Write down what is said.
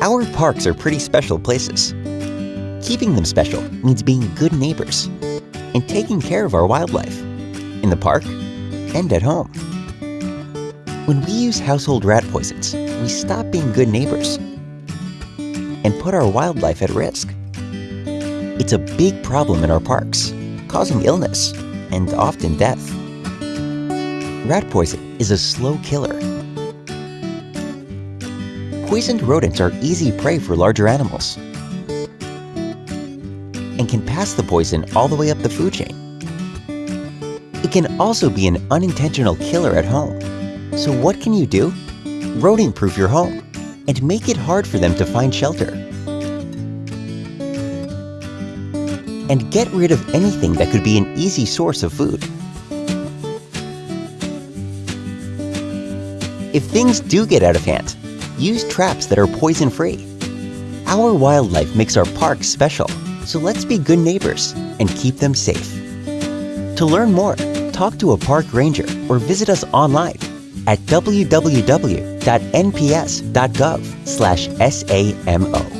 Our parks are pretty special places. Keeping them special means being good neighbors and taking care of our wildlife in the park and at home. When we use household rat poisons, we stop being good neighbors and put our wildlife at risk. It's a big problem in our parks, causing illness and often death. Rat poison is a slow killer. Poisoned rodents are easy prey for larger animals and can pass the poison all the way up the food chain. It can also be an unintentional killer at home. So what can you do? Rodent-proof your home and make it hard for them to find shelter. And get rid of anything that could be an easy source of food. If things do get out of hand, use traps that are poison-free. Our wildlife makes our parks special, so let's be good neighbors and keep them safe. To learn more, talk to a park ranger or visit us online at www.nps.gov/samo.